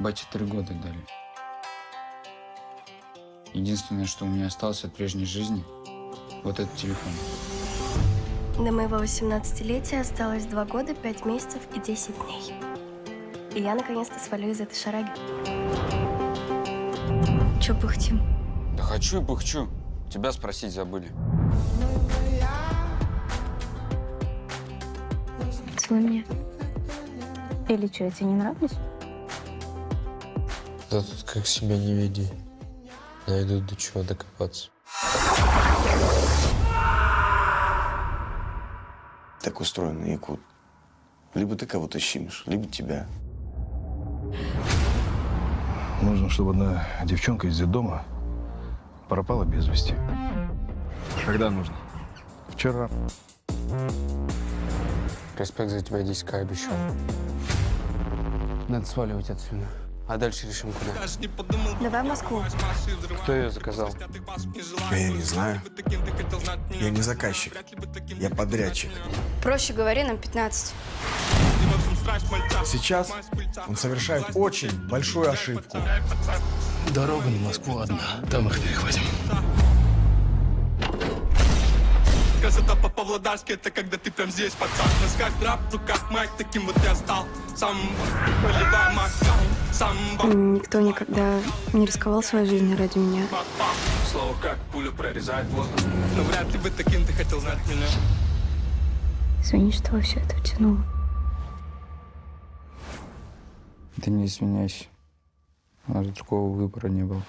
Бате три года дали. Единственное, что у меня осталось от прежней жизни, вот этот телефон. До моего 18-летия осталось 2 года, 5 месяцев и 10 дней. И я наконец-то свалю из этой шараги. Че пыхтим? Да хочу и пыхчу. Тебя спросить забыли. Целуй меня. Или что, я тебе не нравлюсь? Да тут как себя не веди. Найду до чего докопаться. Так устроен Якут. Либо ты кого-то щимишь, либо тебя. Нужно, чтобы одна девчонка из дома пропала без вести. Когда нужно? Вчера. Респект за тебя 10к обещал. Надо сваливать отсюда. А дальше решим куда. Давай в Москву. Кто ее заказал? А я не знаю. Я не заказчик. Я подрядчик. Проще говори, нам 15. Сейчас он совершает очень большую ошибку. Дорога на Москву одна. Там их перехватим. Красота по-павлодарски, это когда ты прям здесь, пацан На сках драп, в руках майк, таким вот я стал Сам поливай макал, Никто никогда не рисковал своей жизнью ради меня. Слово как пуля прорезает воздух Но вряд ли бы таким ты хотел знать меня Извини, что во все это втянула. Ты не извиняйся. У нас другого выбора не было.